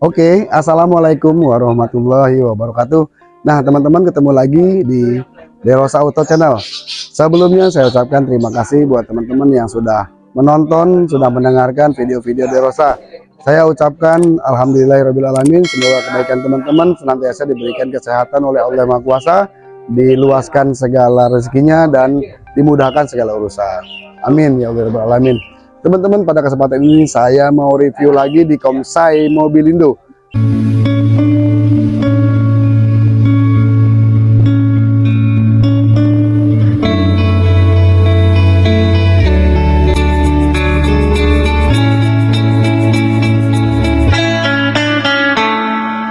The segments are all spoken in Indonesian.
Oke, Assalamualaikum warahmatullahi wabarakatuh. Nah, teman-teman ketemu lagi di Derosa Auto Channel. Sebelumnya saya ucapkan terima kasih buat teman-teman yang sudah menonton, sudah mendengarkan video-video Derosa. Saya ucapkan Alhamdulillahirrahmanirrahim. Semoga kebaikan teman-teman senantiasa diberikan kesehatan oleh Allah Maha Kuasa, diluaskan segala rezekinya dan dimudahkan segala urusan. Amin ya Allah Alamin. Teman-teman pada kesempatan ini saya mau review lagi di Komsai Mobilindo.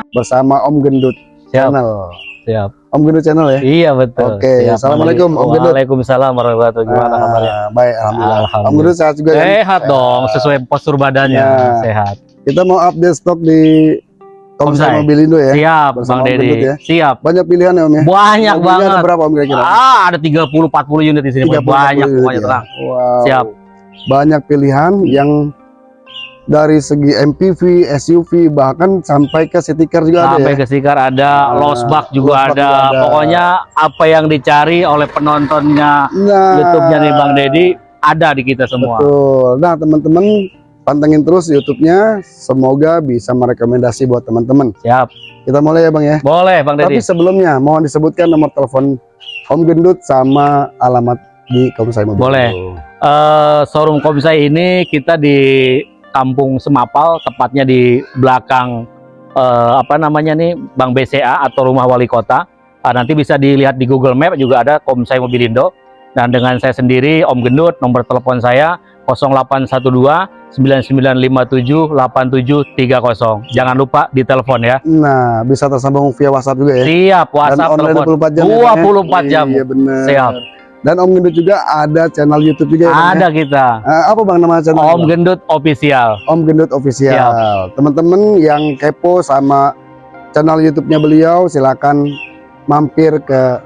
Bersama Om Gendut Siap. Channel. Siap. Om Gendut Channel ya? Iya betul. Oke, Siap, Assalamualaikum, Om. Waalaikumsalam warahmatullahi wabarakatuh. Gimana Ah, kabarnya? Baik, alhamdulillah. Alhamdulillah. Om Gendut sehat juga ya? Sehat dong, sesuai postur badannya. Ya. Sehat. Kita mau update stok di Komsai Komsai. Mobilindo ya. Siap, Bersama Bang. Gendut ya. Siap. Banyak pilihan ya Om ya. Banyak Mobilnya banget. Ada berapa Om kira-kira? Ah, ada 30 40 unit di sini. 30, banyak 40 pokoknya ya. Wow. Siap. Banyak pilihan yang dari segi MPV, SUV bahkan sampai ke car juga Sampai ada ya. ke Sikar ada, Ah, Losbak juga, ada. juga ada. Pokoknya apa yang dicari oleh penontonnya Nah, YouTube-nya nih Bang Deddy ada di kita semua. Betul. Nah, teman-teman pantengin terus YouTube-nya. Semoga bisa merekomendasi buat teman-teman. Siap. Kita mulai ya Bang ya. Boleh Bang Tapi Deddy. sebelumnya mohon disebutkan nomor telepon Om Gendut sama alamat di Komsai Mobil. Boleh. Eh, showroom Komsai ini kita di Kampung Semapal, tepatnya di belakang eh, apa namanya nih Bank BCA atau Rumah Wali Kota. Ah, nanti bisa dilihat di Google Map juga ada Komsai Mobilindo. Dan dengan saya sendiri Om Gendut, nomor telepon saya 0812 9957 8730. Jangan lupa ditelepon ya. Nah, bisa tersambung via WhatsApp juga ya. Siap, WhatsApp Dan online telepon. 24 jam. ya, Bang, ya? 24 jam. Iya benar. Siap. Dan Om Gendut juga ada channel YouTube juga ya. Bang, Ada ya? kita. Eh, apa Bang nama channel? Om Bang? Gendut Official. Om Gendut Official. Teman-teman yang kepo sama channel YouTube-nya beliau silakan mampir ke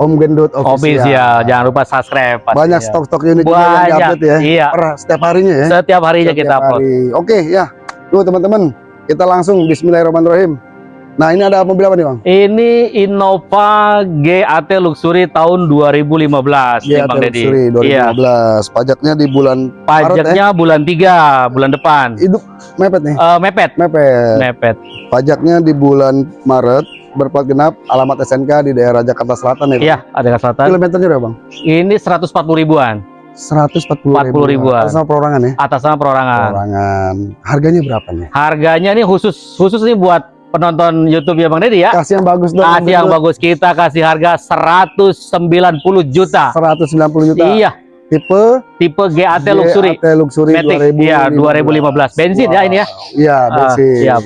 Om Gendut Official. Official. Jangan lupa subscribe. pastinya. Banyak stok-stok unit juga yang diupdate ya. Iya. Per setiap harinya ya. Setiap harinya Setiap kita upload. hari. Oke ya. Tuh teman-teman, kita langsung Bismillahirrahmanirrahim. Nah, ini ada mobil apa nih, Bang? Ini Innova GAT Luxury tahun 2015 nih GAT Bang Deddy. Luxury Iya. 2015. Pajaknya di bulan Pajaknya bulan 3, bulan depan. hidup mepet nih. Eh, mepet, Mepet. mepet. Pajaknya di bulan Maret berplat genap alamat SNK di daerah Jakarta Selatan ya. Bang? Iya, ada ke selatan. Kilometernya berapa, Bang? Ini 140 ribuan 140 40 ribuan. Atas nama perorangan ya? atas nama perorangan. Perorangan. Harganya berapa nih? Harganya nih khusus khusus nih buat penonton YouTube ya Bang Deddy ya. Kasih yang bagus dong. Kasih yang bagus kita kasih harga 190 juta. 190 juta. Iya, Tipe tipe GAT Luxury. GAT Luxury Matic, iya, 2015. Bensin ya ini ya? Iya, Ah, bensin. siap.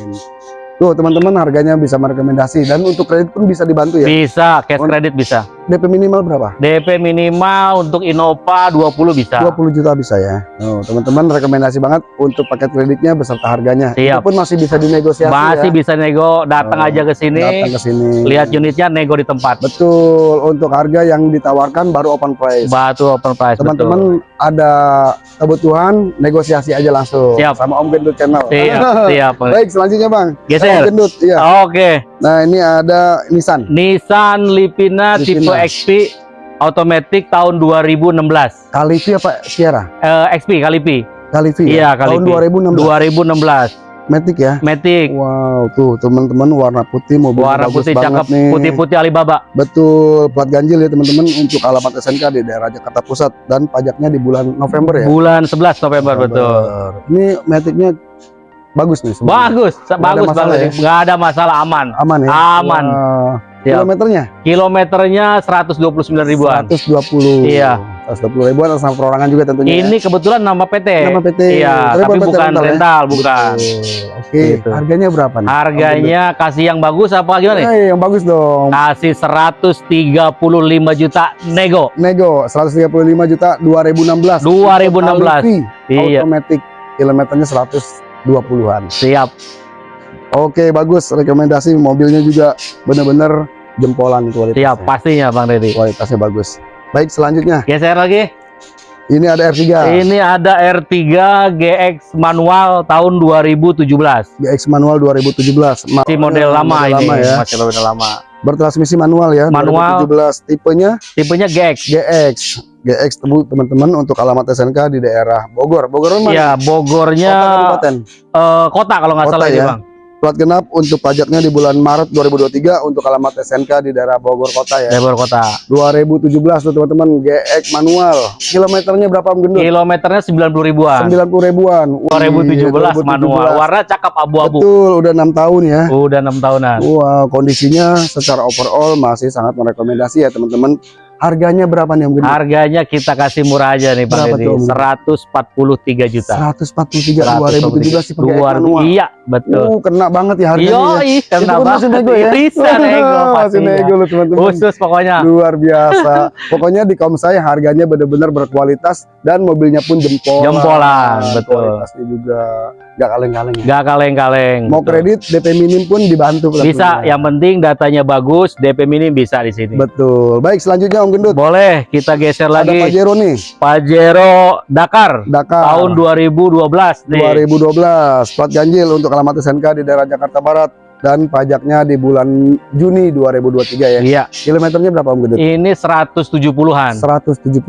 Tuh, teman-teman harganya bisa merekomendasi dan untuk kredit pun bisa dibantu ya. Bisa, cash credit bisa. DP minimal berapa? DP minimal untuk Innova 20 bisa. 20 juta bisa ya. Tuh, teman-teman rekomendasi banget untuk paket kreditnya beserta harganya. Siap. Itu pun masih bisa dinegosiasi Masih ya. bisa nego, datang Oh, aja ke sini, Datang ke sini. lihat unitnya nego di tempat. Betul, untuk harga yang ditawarkan baru open price. Batu open price Teman-teman ada kebutuhan negosiasi aja langsung Siap. sama Om Gendut Channel. Siap, siap. Baik, selanjutnya Bang. Om Geser. Gendut, iya. Oke, Nah, ini ada Nissan. Nissan Livina. tipe XP automatic tahun 2016. Kalivi apa Sierra? Eh, XP Kalipi. Kalivi. Iya, ya? Tahun Kalivi. 2016. 2016. Matic ya. Matic. Wow, tuh teman-teman warna putih mobil Warna bagus putih banget cakep, nih. putih-putih Alibaba. Betul, plat ganjil ya teman-teman untuk alamat SNK di daerah Jakarta Pusat dan pajaknya di bulan November ya. Bulan 11 November betul. Ini Maticnya bagus nih semua. Bagus, bagus banget. ya? Nggak ada masalah aman. Aman ya? Aman. Wah. Siap. Kilometernya Kilometernya 129 ribuan. 120. Iya. 120 ribuan atas nama perorangan juga tentunya. ya. Ini kebetulan nama PT. nama PT. Iya, tapi PT bukan rental ya? rental, bukan. Betul. Oke, Gitu. harganya berapa nih? Harganya kasih yang bagus apa gimana nih? Eh, yang bagus dong. Kasih 135 juta nego. Nego 135 juta 2016. 2016. Kalivi, Iya, Automatic kilometernya 120-an. siap. Oke, bagus. Rekomendasi mobilnya juga bener-bener jempolan kualitasnya. Siap, pastinya Bang Deddy. Kualitasnya bagus. Baik, selanjutnya. Geser lagi. Ini ada R3. Ini ada R3 GX manual tahun 2017. GX manual 2017. Ma- Masih model lama model ini, lama ya. masih model lama. Bertransmisi manual ya. Manual. 2017. Tipenya Tipenya GX. GX. GX teman-teman untuk alamat SNK di daerah Bogor. Bogor mana? Ya, Bogornya Kota kabupaten. eh, kota kalau nggak salah ya. Bang. Plat genap untuk pajaknya di bulan Maret 2023 untuk alamat SNK di daerah Bogor kota ya. Bogor kota. 2017 tuh teman-teman GX manual. Kilometernya berapa Om Gendut? Kilometernya 90 ribuan. 90 ribuan. Wih, 2017 manual. 2017. Warna cakep abu-abu. Betul, udah enam tahun ya. Udah enam tahunan. Wow, kondisinya secara overall masih sangat merekomendasi ya teman-teman. Harganya berapa nih Om Gendut? Harganya kita kasih murah aja nih Berapa Deddy. tuh, Om? 143 juta. 143 2017 tipe GX 2000 manual. Iya, betul. Uh, kena banget ya harganya. Iya, ya. kena pun masih banget. nego ya? Bisa nego masih nego loh teman-teman. Khusus pokoknya. Luar biasa. Pokoknya di Komsai harganya benar-benar berkualitas dan mobilnya pun jempol. Jempolan, betul. Kualitasnya juga nggak kaleng-kaleng ya. Gak kaleng-kaleng. Mau betul. kredit DP minim pun dibantu. Bisa, yang penting datanya bagus, DP minim bisa di sini. Betul. Baik, selanjutnya Om Gendut. Boleh, kita geser Ada lagi. Pajero nih, Pajero Dakar Dakar. tahun 2012 nih. 2012. Plat ganjil untuk alamat SNK di daerah Jakarta Barat dan pajaknya di bulan Juni 2023 ya. Iya, Kilometernya berapa Om Gendut? ini 170-an 170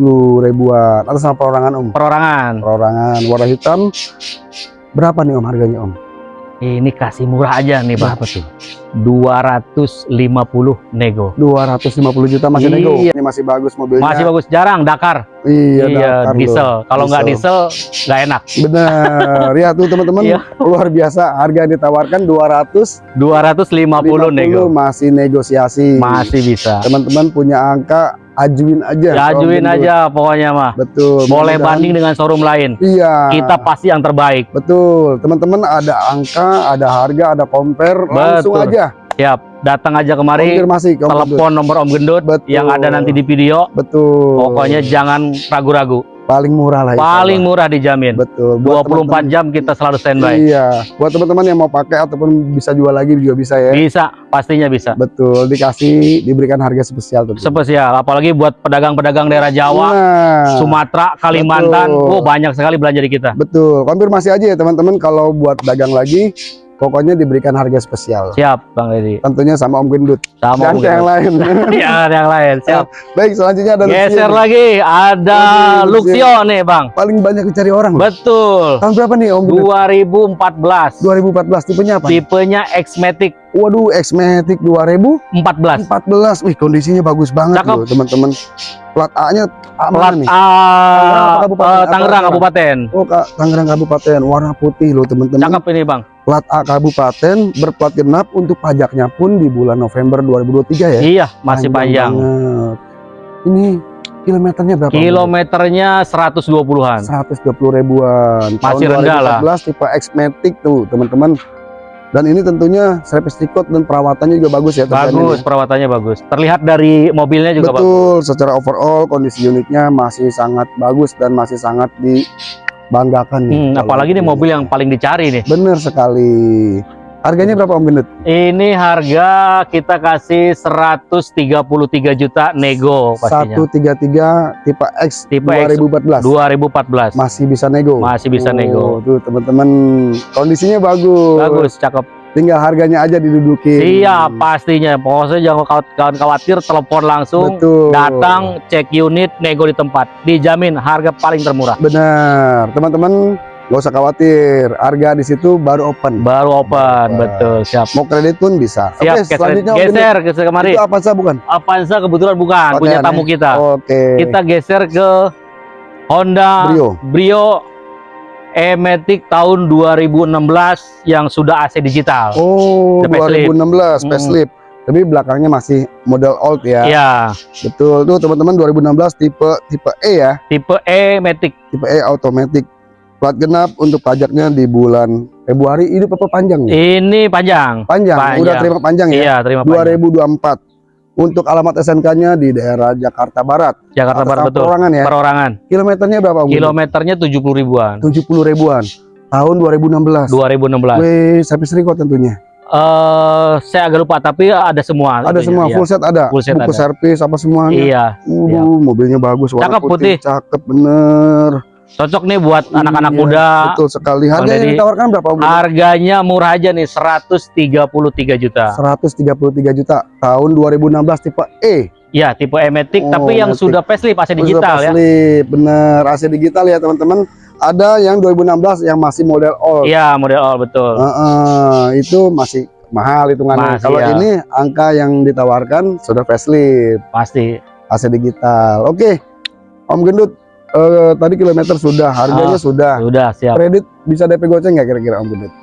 ribuan. Atas nama perorangan Om. perorangan. Perorangan warna hitam. Berapa nih Om harganya Om? Ini kasih murah aja nih, Bang. Berapa tuh? 250 nego. 250 juta masih Iya. nego. Ini masih bagus mobilnya. Masih bagus, jarang Dakar. Iya, Dakar loh. diesel. Kalau nggak Diesel. nggak enak. Benar. ya tuh teman-teman Iya. luar biasa. Harga yang ditawarkan 250 250 nego. masih negosiasi. Masih bisa. Teman-teman punya angka ajuin aja. Ya, ajuin aja pokoknya mah. Betul. Boleh mudah-mudahan- banding dengan showroom lain. Iya. Kita pasti yang terbaik. Betul. Teman-teman ada angka, ada harga, ada compare, langsung Betul. aja Siap. Datang aja kemari. konfirmasi ke Om Gendut. Telepon nomor Om Gendut Betul. yang ada nanti di video. Betul. Pokoknya jangan ragu-ragu. Paling murah lah. insya Paling Allah. murah dijamin. betul. Buat 24 jam kita selalu standby. Iya, buat teman-teman yang mau pakai ataupun bisa jual lagi juga bisa ya. Bisa, pastinya bisa. Betul, dikasih diberikan harga spesial tentu. Spesial, apalagi buat pedagang-pedagang daerah Jawa, Nah, Sumatera, Kalimantan, betul. oh banyak sekali belanja di kita. betul. Konfirmasi aja ya teman-teman kalau buat dagang lagi, pokoknya diberikan harga spesial. Siap, Bang Deddy. Tentunya sama Om Gendut Sama dan Om ke yang lain. Ya, yang lain. Siap. Baik, selanjutnya ada Luxio. Geser lagi, ada Luxio nih, Bang. Paling banyak dicari orang. loh. Betul. Tahun berapa nih Om Gendut? 2014. 2014 tipenya apa? Tipenya X-Matic Waduh, X-Matic 2014. 14. Wih, kondisinya bagus banget Cakep. loh, teman-teman. Plat A-nya A Plat mana nih? A kabupaten? Apa Tangerang? Kabupaten. Oh, Kak, Tangerang Kabupaten, warna putih loh, teman-teman. Cakep ini, Bang. Plat A Kabupaten berplat genap untuk pajaknya pun di bulan November 2023 ya. Iya, masih panjang. banget. Ini kilometernya berapa? Kilometernya 120-an. 120 ribuan. Masih rendah lah. 2014 tipe X-Matic tuh, teman-teman. Dan ini tentunya service record dan perawatannya juga bagus ya. Bagus, nih. perawatannya bagus. Terlihat dari mobilnya juga bagus. Betul, secara overall kondisi unitnya masih sangat bagus dan masih sangat dibanggakan nih. Hmm, apalagi ini. mobil yang paling dicari nih. Bener sekali. Harganya berapa Om Gendut? Ini harga kita kasih 133 juta nego pastinya. 133 tipe X Tipe X 2014. 2014. Masih bisa nego. Masih bisa nego. Tuh teman-teman kondisinya bagus. Bagus, cakep. Tinggal harganya aja didudukin. Siap, pastinya. Pokoknya jangan kawan khawatir, telepon langsung, Betul. datang, cek unit, nego di tempat. Dijamin harga paling termurah. Benar. Teman-teman nggak usah khawatir. Harga di situ baru open. Baru open, Wah. betul, siap. Mau kredit pun bisa. Siap, Oke, geser, selanjutnya geser, geser kemari. Itu apa sih bukan? Avanza kebetulan bukan, Pakaian punya ya? tamu kita. Oke. Kita geser ke Honda Brio. Brio E-Matic tahun 2016 yang sudah AC digital. Oh, The facelift. 2016 Mm. facelift. Tapi belakangnya masih model old ya. Iya, Betul. Tuh teman-teman 2016 tipe tipe E ya. tipe E-Matic. Tipe E automatic. Plat genap untuk pajaknya di bulan Februari. Ini apa panjang nih? Ini panjang. Panjang. panjang. Udah terima panjang ya. Iya, terima panjang. 2024. Untuk alamat SNK-nya di daerah Jakarta Barat. Jakarta Atas Barat betul. Perorangan ya. Perorangan. Kilometernya berapa? Om? Kilometernya 70 ribuan. 70 ribuan. Tahun 2016. 2016. Wih, service record tentunya. Eh, saya agak lupa tapi ada semua. Ada itunya, semua iya. full set ada. Full set Buku ada. servis apa semuanya. Iya, Waduh, mobilnya bagus warna Cakep, putih. Cakep bener. Cocok nih buat anak-anak Iya, muda. Betul sekali. Harga yang ditawarkan berapa? Om? Harganya murah aja nih 133 juta. 133 juta tahun 2016 tipe E. Ya, tipe E-Matic Oh, tapi yang sudah facelift AC digital ya. Slip, bener AC digital ya teman-teman. Ada yang 2016 yang masih model old. Iya, model all betul. Heeh, itu masih mahal hitungannya. Masih, Kalau ya. ini angka yang ditawarkan sudah facelift Pasti. AC digital. Oke, Om Gendut, eh, tadi kilometer sudah, harganya Ah, sudah. Sudah siap. Kredit bisa DP goceng nggak kira-kira Om Gendut?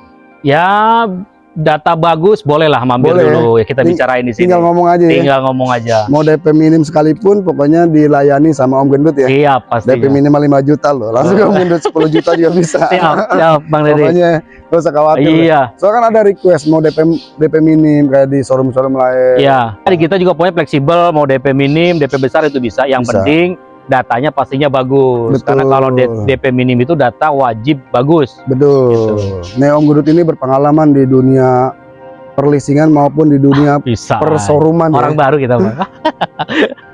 Ya, data bagus bolehlah mampir Boleh. dulu ya kita Ting- bicarain di sini. Tinggal ngomong aja ya. Tinggal ngomong aja. Mau DP minim sekalipun, pokoknya dilayani sama Om Gendut ya. Siap DP pastinya. minimal 5 juta loh. Langsung Oh. Om Gendut 10 juta juga bisa. Siap, siap Bang Dede. Pokoknya gak usah khawatir. lah. Iya, Soalnya kan ada request mau DP DP minim kayak di showroom-showroom lain. iya. Jadi kita juga punya fleksibel, mau DP minim, DP besar itu bisa. Yang Bisa. penting datanya pastinya bagus. Betul. Karena kalau DP minim itu data wajib bagus. Betul. Gitu. Nih Om Gendut ini berpengalaman di dunia perlisingan maupun di dunia Bisa. pershowrooman ya. Orang baru kita Bang.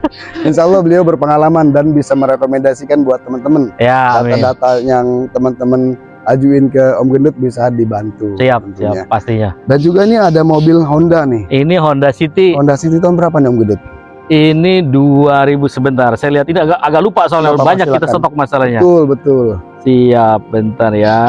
Insya Allah beliau berpengalaman dan bisa merekomendasikan buat teman-teman ya, data-data yang teman-teman ajuin ke Om Gendut bisa dibantu. Siap, tentunya. siap pastinya. Dan juga ini ada mobil Honda nih. Ini Honda City. Honda City tahun berapa nih Om Gendut? Ini 2000 sebentar. Saya lihat ini agak agak lupa soalnya apa-apa, banyak kita silakan. stok masalahnya. Betul betul. Siap, bentar ya.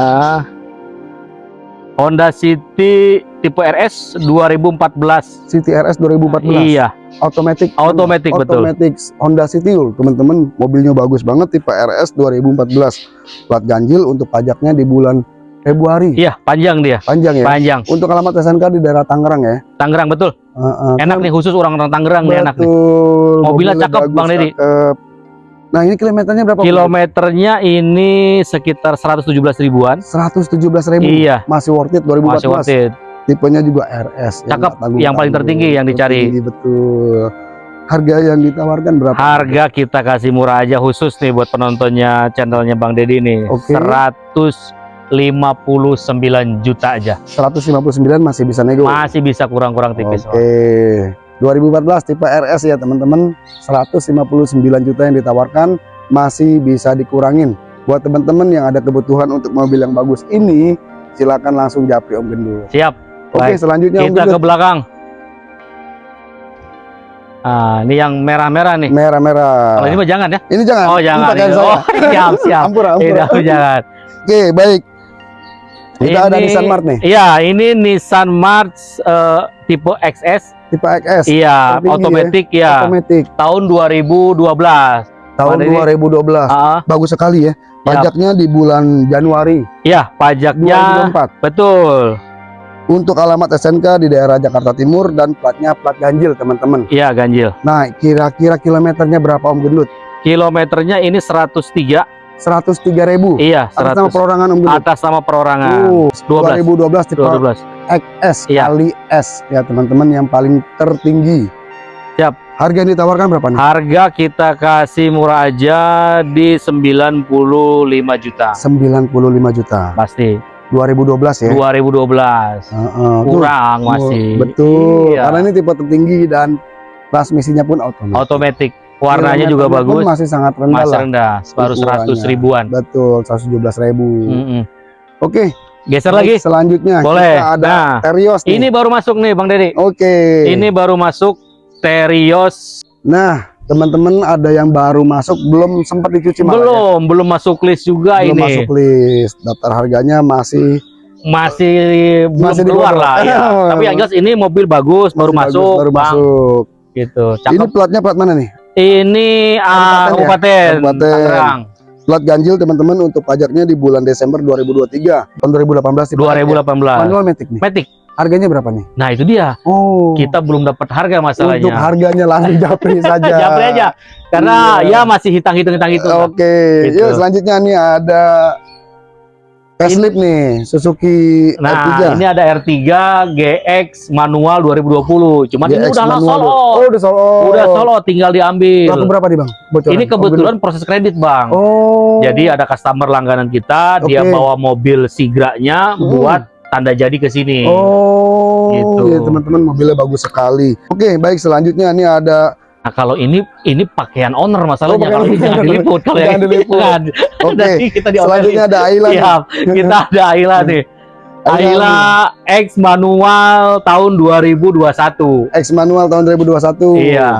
Honda City tipe RS 2014. City RS 2014. Iya, Automatic. Automatic, betul. Automatic Honda City teman-teman mobilnya bagus banget tipe RS 2014 plat ganjil untuk pajaknya di bulan Februari iya panjang dia, panjang ya panjang. untuk alamat SNK di daerah Tangerang ya Tangerang betul. Uh, enak kan, nih khusus orang-orang Tangerang betul, nih enak nih. Mobilnya, cakep bagus, Bang Deddy. Nah, ini kilometernya berapa? Kilometernya bang? ini sekitar 117 ribuan. 117 ribu. Iya. Masih worth it 2014. Masih worth it. Tipenya juga RS. Ya, cakep. Yang, yang paling tertinggi yang dicari. Tertinggi, betul. Harga yang ditawarkan berapa? Harga kita kasih murah aja khusus nih buat penontonnya channelnya Bang Deddy nih. Okay. 100 59 juta aja. 159 masih bisa nego. Masih bisa kurang-kurang tipis. Oke. Okay. 2014 tipe RS ya teman-teman 159 juta yang ditawarkan masih bisa dikurangin buat teman-teman yang ada kebutuhan untuk mobil yang bagus ini silakan langsung japri Om Gendul. siap oke okay, selanjutnya kita ke belakang Ah, ini yang merah-merah nih. Merah-merah. Oh, ini mah jangan ya. Ini jangan. Oh, jangan. Ini oh, siap, siap. ampura, ampura. Ini jangan. Oke, baik. Kita ada Ini- Nissan Mart nih, Iya, ini Nissan March eh, tipe XS. tipe XS, Iya, otomatis ya. automatic, Tahun 2012. tahun ini? 2012. Ah, Bagus sekali ya. Pajaknya di bulan Januari iya, pajaknya 2024. betul. Untuk alamat SNK di daerah Jakarta Timur dan platnya plat ganjil, teman-teman. Iya, ganjil. Nah, kira-kira kilometernya berapa Om Gendut? Kilometernya ini 103. 103 ribu. Iya, Atas nama 100. perorangan Om Gendut. Atas nama perorangan. Uh, 12. 2012 tipe 2012. XS Iya. kali S ya teman-teman yang paling tertinggi. Siap. Harga yang ditawarkan berapa nih? Harga kita kasih murah aja di 95 juta. 95 juta. Pasti. 2012 ya. 2012. Heeh. Tuh, Kurang tuh, masih. Betul. Iya. Karena ini tipe tertinggi dan transmisinya pun otomatis. Otomatis. Warnanya juga Kilometernya pun bagus. Masih sangat rendah Masih rendah. Baru 100 ukurannya. ribuan. Betul, 117 ribu. Mm-mm. Oke. Geser lagi. Selanjutnya Boleh. kita ada Nah, Terios nih. ini baru masuk nih Bang Dedi. Oke. Ini baru masuk Terios. Nah, teman-teman ada yang baru masuk belum sempat dicuci malah ya? Belum, belum masuk list juga belum ini. masuk list. Daftar harganya masih Masih belum Masih di keluar lah ya. Tapi yang jelas ini mobil bagus, baru masih bagus, masuk, baru Bang. masuk. Gitu. Ini Cakep. platnya plat mana nih? Ini ah, Kabupaten ya? kabupaten. Tangerang. Plat ganjil teman-teman untuk pajaknya di bulan Desember 2023 tahun 2018 dipakai. 2018. Manual Matic nih. Matic. Harganya berapa nih? Nah, itu dia. Oh. Kita belum dapat harga untuk masalahnya. harganya langsung japri saja. Japri aja. Karena Iya. ya masih hitang-hitung hitang-hitung. Oke, Gitu. yuk selanjutnya nih ada facelift nih Suzuki Nah, R3. ini ada R3 GX manual 2020. Cuman ini GX udah manual. solo. Oh, udah solo. Udah solo tinggal diambil. berapa nih, Bang? Bocoran. Ini kebetulan proses kredit, Bang. Oh. Jadi ada customer langganan kita, dia Oke. bawa mobil Sigranya Hmm. buat tanda jadi ke sini. Oh, Gitu. ya teman-teman mobilnya bagus sekali. Oke, baik selanjutnya ini ada Nah, kalau ini ini pakaian owner Oh, masalahnya. pakaian kalau ini jangan diliput. Kalau Jangan yang diliput. jangan. Oke. Kita. Selanjutnya ada Ayla. nih. Siap. Kita ada Ayla nih. Ayla X manual tahun 2021. X manual tahun 2021. Iya.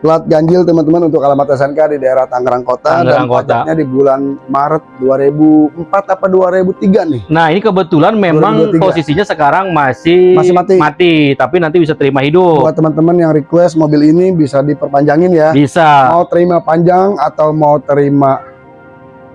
Plat ganjil teman-teman untuk alamat SNK di daerah Tangerang Kota dan Tangerang Kota. pajaknya di bulan Maret 2004 apa 2003 nih. Nah, ini kebetulan memang 2023. posisinya sekarang masih Masih mati. tapi nanti bisa terima hidup. Buat teman-teman yang request mobil ini bisa diperpanjangin ya. Bisa. Mau terima panjang atau mau terima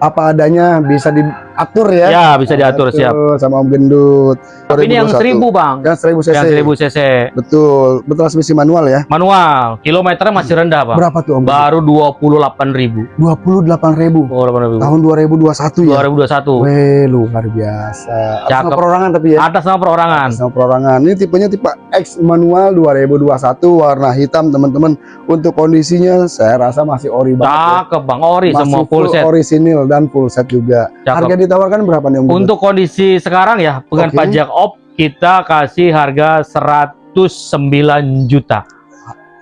apa adanya bisa diatur ya. Ya, bisa diatur siap. sama Om Gendut. Tapi ini yang 2021. 1000, Bang. Yang 1000 cc. Yang 1000 cc. Betul. Bertransmisi manual ya. Manual. Kilometernya masih rendah, Bang. Berapa tuh Om? Baru 28.000. 28.000 Oh, 28.000. tahun 2021 ya. 2021. Weh, luar biasa. Atas nama perorangan tapi ya. Atas nama perorangan. Atas nama perorangan. Ini tipenya tipe X manual 2021 warna hitam teman-teman. Untuk kondisinya saya rasa masih ori banget. ya. Cakep, Bang. Ori Masih semua full set. orisinil dan full set juga. Cakep. Harga ditawarkan berapa nih Om? Untuk kondisi sekarang ya, dengan Oke. pajak op kita kasih harga 109 juta.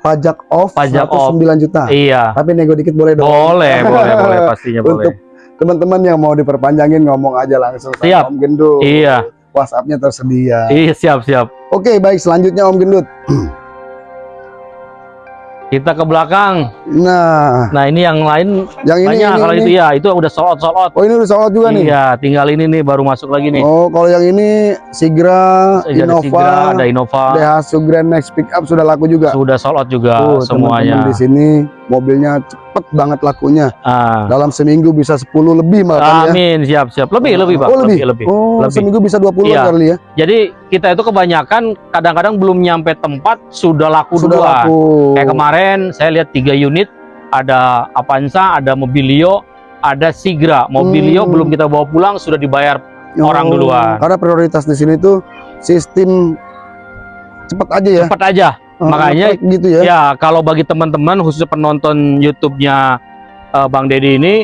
pajak off Pajak 109 juta. Iya. Tapi nego dikit boleh dong. Boleh, boleh, boleh pastinya boleh. Untuk teman-teman yang mau diperpanjangin ngomong aja langsung sama Siap. Om Gendut. Iya. WhatsApp-nya tersedia. Iya, siap, siap. Oke, baik selanjutnya Om Gendut. Kita ke belakang. Nah, Nah, ini yang lain yang ini, banyak ini, kalau ini. itu ya, itu udah sold out, sold out. Oh, ini udah sold out juga nih. Iya, tinggal ini nih baru masuk lagi nih. Oh, kalau yang ini Sigra, Ada Innova, Sigra, ada Innova, Daihatsu Grand Max Pickup sudah laku juga. sudah sold out juga Tuh, semuanya. di sini mobilnya cepet banget lakunya. Ah. Dalam seminggu bisa 10 lebih malah ya. Amin, siap, siap. Lebih, lebih, Bang. Oh, lebih. lebih. Oh, Lebih. seminggu bisa 20 Iya. kali ya. Jadi kita itu kebanyakan kadang-kadang belum nyampe tempat sudah laku Sudah duluan. laku. Kayak kemarin saya lihat tiga unit, ada Avanza, ada Mobilio, ada Sigra. Mobilio Hmm. belum kita bawa pulang sudah dibayar. orang duluan. Karena prioritas di sini tuh sistem cepet aja ya. Cepat aja. Ah, makanya- gitu ya. Ya, kalau bagi teman-teman khususnya penonton YouTube-nya eh, Bang Deddy ini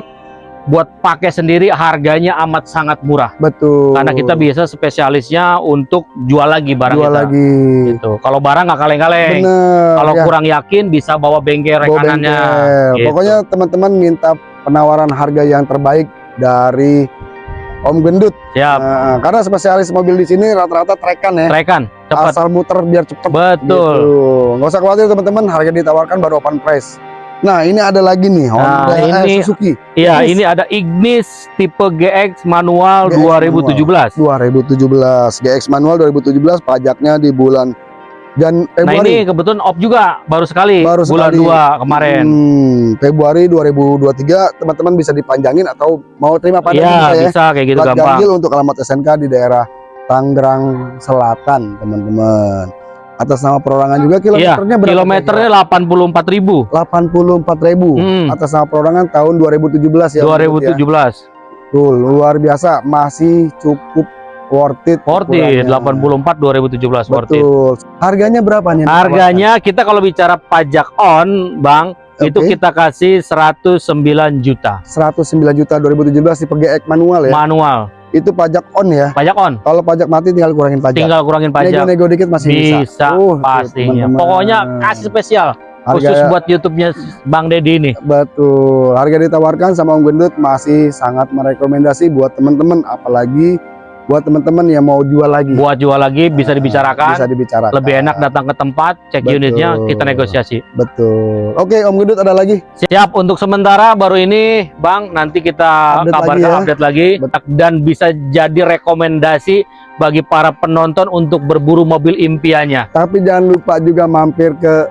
buat pakai sendiri harganya amat sangat murah. Betul. Karena kita biasa spesialisnya untuk jual lagi barang jual kita. lagi. Gitu. Kalau barang nggak kaleng-kaleng. Kalau ya. kurang yakin bisa bawa bengkel Bawa rekanannya. bengkel. Gitu. Pokoknya teman-teman minta penawaran harga yang terbaik dari Om Gendut. Siap. Nah, karena spesialis mobil di sini rata-rata trekan ya. Trekan, cepat. Asal muter biar cepet. Betul. Gitu. Nggak usah khawatir teman-teman, harga ditawarkan baru open price. Nah ini ada lagi nih Honda eh, ini- Suzuki Iya, ini ada Ignis tipe GX manual GX 2017. 2017 GX manual 2017 pajaknya di bulan dan Nah, Februari ini kebetulan op juga baru sekali Baru bulan sekali. 2 kemarin. Hmm, Februari 2023 teman-teman bisa dipanjangin atau mau terima pada Iya, bisa ya bisa kayak gitu Plat gampang. ganjil untuk alamat SNK di daerah Tangerang Selatan teman-teman atas nama perorangan juga kilometernya berapa Iya, Kilometernya 84.000. 84.000 Hmm, atas nama perorangan tahun 2017 ya Om Bud ya. 2017. Tuh, luar biasa masih cukup worth it Worth it, ukurannya. 84 2017 worth it. betul harganya berapa nih Harganya kita kalau bicara pajak on, Bang, itu Oke. kita kasih 109 juta 109 juta 2017 tipe GX manual ya manual. itu pajak on ya Pajak on, kalau pajak mati tinggal kurangin pajak tinggal kurangin pajak. nego-nego dikit masih bisa, Bisa, Uh, pastinya. teman-teman. Pokoknya kasih spesial khusus harga buat YouTube-nya Bang Deddy ini. betul harga ditawarkan sama Om Gendut masih sangat merekomendasi buat teman-teman apalagi buat teman-teman yang mau jual lagi Buat jual lagi bisa dibicarakan. bisa dibicarakan Lebih enak datang ke tempat, cek Betul. unitnya, kita negosiasi. betul oke Om Gendut ada lagi Siap untuk sementara baru ini, Bang. Nanti kita Update kabarkan lagi ya. update lagi dan bisa jadi rekomendasi bagi para penonton untuk berburu mobil impiannya. tapi jangan lupa juga mampir ke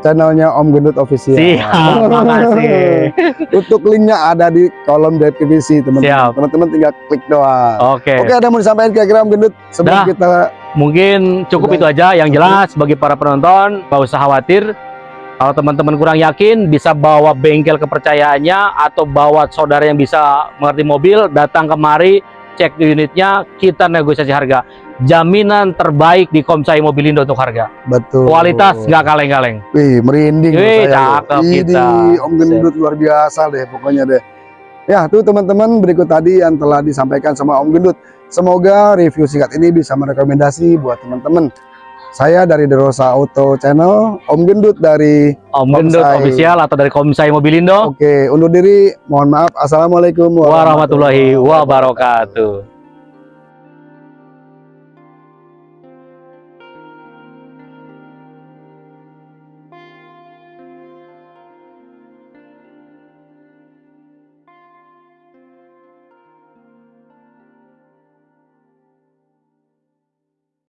channelnya Om Gendut official Siap, makasih. untuk linknya ada di kolom deskripsi teman-teman teman-teman tinggal klik doang Oke, Oke, ada mau disampaikan kira-kira Om Gendut sebelum Dah. kita mungkin cukup Udah. itu aja. Yang jelas bagi para penonton, nggak usah khawatir. Kalau teman-teman kurang yakin, bisa bawa bengkel kepercayaannya atau bawa saudara yang bisa mengerti mobil, datang kemari, cek unitnya, kita negosiasi harga. Jaminan terbaik di Komsai Mobilindo untuk harga. betul. Kualitas nggak kaleng-kaleng. Wih, merinding Wih, saya. cakep Ini kita. Om Gendut luar biasa deh pokoknya deh. Ya, tuh teman-teman berikut tadi yang telah disampaikan sama Om Gendut. Semoga review singkat ini bisa merekomendasi buat teman-teman. Saya dari Derosa Auto Channel, Om Gendut dari Om Gendut Komsai. official atau dari Komsai Mobilindo. Oke, undur diri. Mohon maaf. Assalamualaikum Warahmatullahi wabarakatuh.